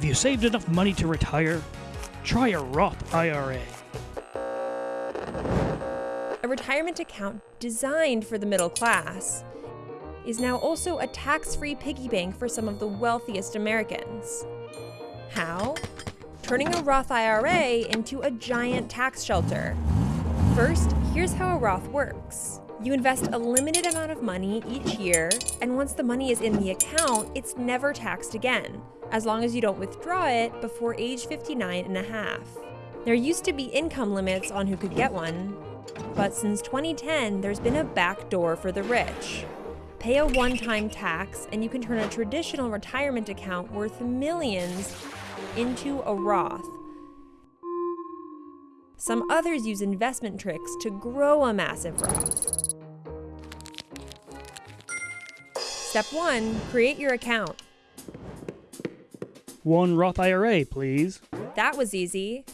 Have you saved enough money to retire? Try a Roth IRA. A retirement account designed for the middle class is now also a tax free piggy bank for some of the wealthiest Americans. How? Turning a Roth IRA into a giant tax shelter. First, here's how a Roth works. You invest a limited amount of money each year, and once the money is in the account, it's never taxed again, as long as you don't withdraw it before age 59 and a half. There used to be income limits on who could get one, but since 2010, there's been a backdoor for the rich. Pay a one time tax, and you can turn a traditional retirement account worth millions into a Roth. Some others use investment tricks to grow a massive Roth. Step 1 Create your account. One Roth IRA, please. That was easy.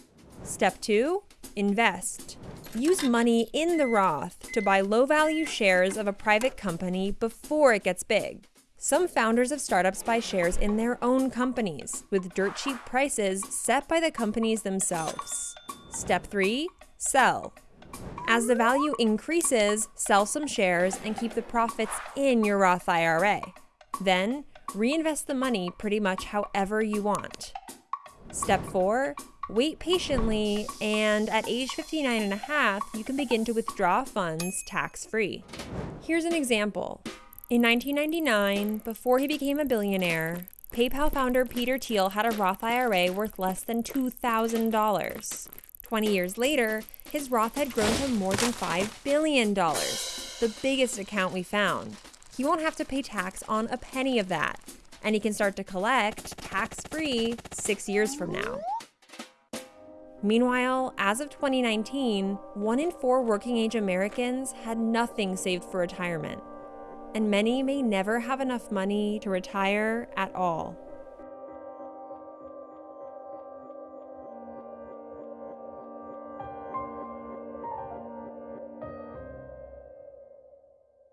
Step 2 Invest. Use money in the Roth to buy low value shares of a private company before it gets big. Some founders of startups buy shares in their own companies with dirt cheap prices set by the companies themselves. Step 3 Sell. As the value increases, sell some shares and keep the profits in your Roth IRA. Then, reinvest the money pretty much however you want. Step 4 Wait patiently, and at age 59 and a half, you can begin to withdraw funds tax free. Here's an example. In 1999, before he became a billionaire, PayPal founder Peter Thiel had a Roth IRA worth less than $2,000. 20 years later, his Roth had grown to more than $5 billion, the biggest account we found. He won't have to pay tax on a penny of that, and he can start to collect tax free six years from now. Meanwhile, as of 2019, one in four working age Americans had nothing saved for retirement, and many may never have enough money to retire at all.